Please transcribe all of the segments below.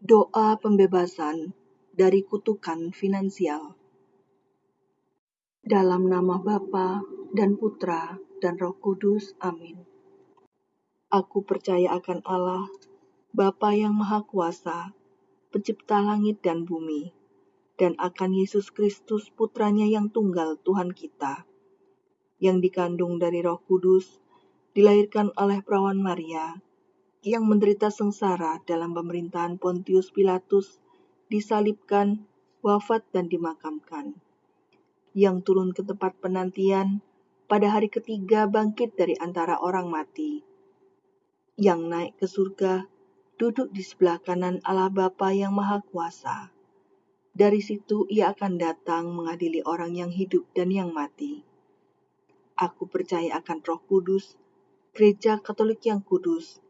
Doa pembebasan dari kutukan finansial. Dalam nama Bapa dan Putra dan Roh Kudus. Amin. Aku percaya akan Allah, Bapa yang Maha Kuasa, Pencipta langit dan bumi, dan akan Yesus Kristus Putranya yang tunggal Tuhan kita, yang dikandung dari Roh Kudus, dilahirkan oleh perawan Maria, yang menderita sengsara dalam pemerintahan Pontius Pilatus, disalibkan, wafat dan dimakamkan. Yang turun ke tempat penantian, pada hari ketiga bangkit dari antara orang mati. Yang naik ke surga, duduk di sebelah kanan Allah Bapa yang Maha Kuasa. Dari situ ia akan datang mengadili orang yang hidup dan yang mati. Aku percaya akan Roh Kudus, Gereja Katolik yang kudus,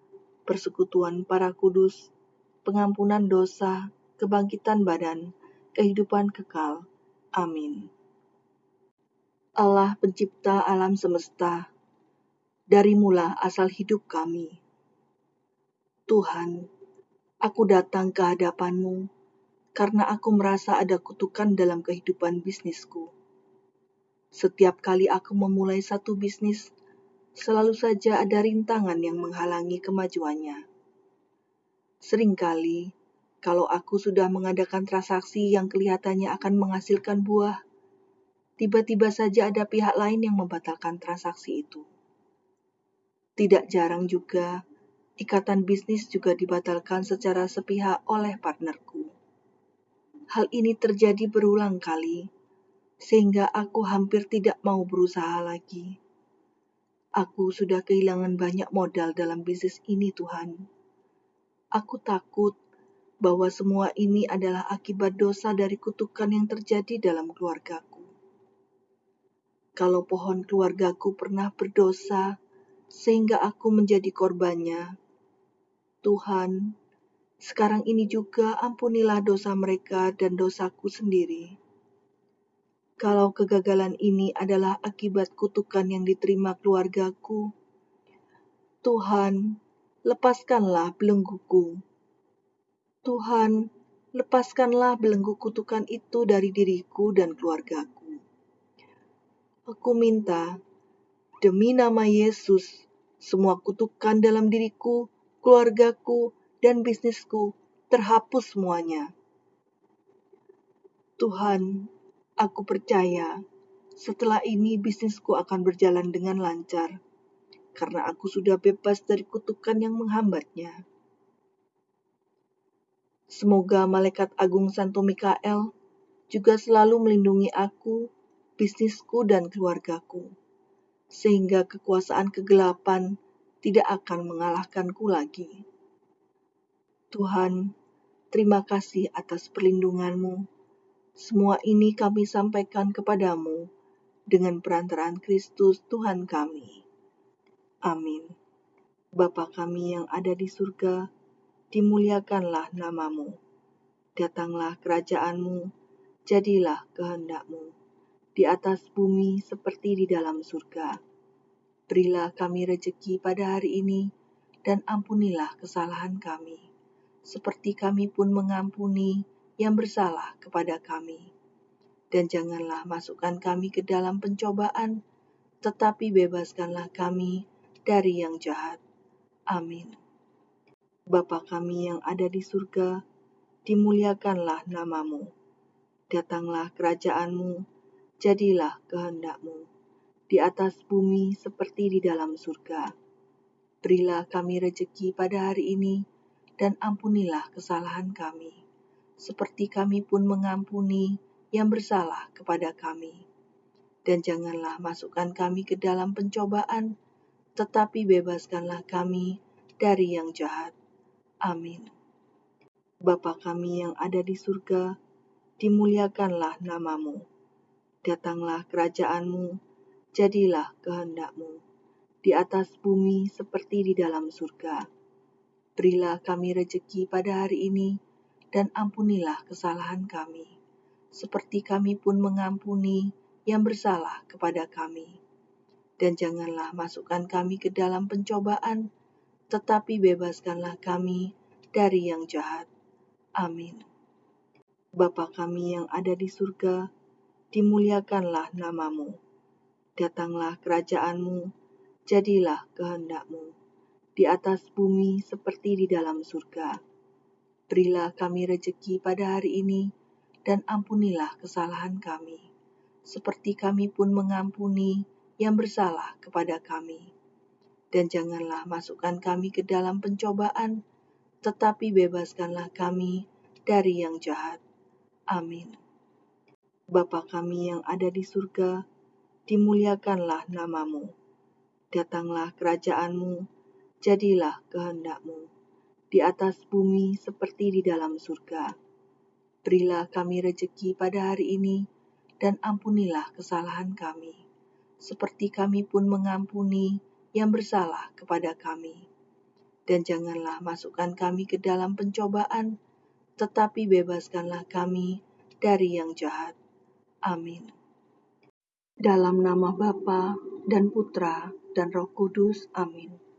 persekutuan para kudus, pengampunan dosa, kebangkitan badan, kehidupan kekal. Amin. Allah pencipta alam semesta, dari mula asal hidup kami. Tuhan, aku datang ke hadapanmu karena aku merasa ada kutukan dalam kehidupan bisnisku. Setiap kali aku memulai satu bisnis, selalu saja ada rintangan yang menghalangi kemajuannya. Seringkali, kalau aku sudah mengadakan transaksi yang kelihatannya akan menghasilkan buah, tiba-tiba saja ada pihak lain yang membatalkan transaksi itu. Tidak jarang juga, ikatan bisnis juga dibatalkan secara sepihak oleh partnerku. Hal ini terjadi berulang kali, sehingga aku hampir tidak mau berusaha lagi. Aku sudah kehilangan banyak modal dalam bisnis ini, Tuhan. Aku takut bahwa semua ini adalah akibat dosa dari kutukan yang terjadi dalam keluargaku. Kalau pohon keluargaku pernah berdosa sehingga aku menjadi korbannya, Tuhan, sekarang ini juga ampunilah dosa mereka dan dosaku sendiri kalau kegagalan ini adalah akibat kutukan yang diterima keluargaku. Tuhan, lepaskanlah belengguku. Tuhan, lepaskanlah belenggu kutukan itu dari diriku dan keluargaku. Aku minta, demi nama Yesus, semua kutukan dalam diriku, keluargaku, dan bisnisku terhapus semuanya. Tuhan, Aku percaya setelah ini bisnisku akan berjalan dengan lancar karena aku sudah bebas dari kutukan yang menghambatnya. Semoga malaikat agung Santo Mikael juga selalu melindungi aku, bisnisku, dan keluargaku, sehingga kekuasaan kegelapan tidak akan mengalahkanku lagi. Tuhan, terima kasih atas perlindunganmu semua ini kami sampaikan kepadamu dengan perantaraan Kristus Tuhan kami. Amin. Bapa kami yang ada di surga, dimuliakanlah namamu. Datanglah kerajaanmu, jadilah kehendakmu, di atas bumi seperti di dalam surga. Berilah kami rejeki pada hari ini, dan ampunilah kesalahan kami, seperti kami pun mengampuni yang bersalah kepada kami. Dan janganlah masukkan kami ke dalam pencobaan, tetapi bebaskanlah kami dari yang jahat. Amin. Bapa kami yang ada di surga, dimuliakanlah namamu. Datanglah kerajaanmu, jadilah kehendakmu, di atas bumi seperti di dalam surga. Berilah kami rejeki pada hari ini, dan ampunilah kesalahan kami seperti kami pun mengampuni yang bersalah kepada kami. Dan janganlah masukkan kami ke dalam pencobaan, tetapi bebaskanlah kami dari yang jahat. Amin. Bapa kami yang ada di surga, dimuliakanlah namamu. Datanglah kerajaanmu, jadilah kehendakmu, di atas bumi seperti di dalam surga. Berilah kami rejeki pada hari ini, dan ampunilah kesalahan kami, seperti kami pun mengampuni yang bersalah kepada kami. Dan janganlah masukkan kami ke dalam pencobaan, tetapi bebaskanlah kami dari yang jahat. Amin. Bapa kami yang ada di surga, dimuliakanlah namamu. Datanglah kerajaanmu, jadilah kehendakmu, di atas bumi seperti di dalam surga. Berilah kami rejeki pada hari ini, dan ampunilah kesalahan kami, seperti kami pun mengampuni yang bersalah kepada kami. Dan janganlah masukkan kami ke dalam pencobaan, tetapi bebaskanlah kami dari yang jahat. Amin. Bapa kami yang ada di surga, dimuliakanlah namamu. Datanglah kerajaanmu, jadilah kehendakmu, di atas bumi seperti di dalam surga. Berilah kami rejeki pada hari ini, dan ampunilah kesalahan kami, seperti kami pun mengampuni yang bersalah kepada kami. Dan janganlah masukkan kami ke dalam pencobaan, tetapi bebaskanlah kami dari yang jahat. Amin. Dalam nama Bapa dan Putra dan Roh Kudus. Amin.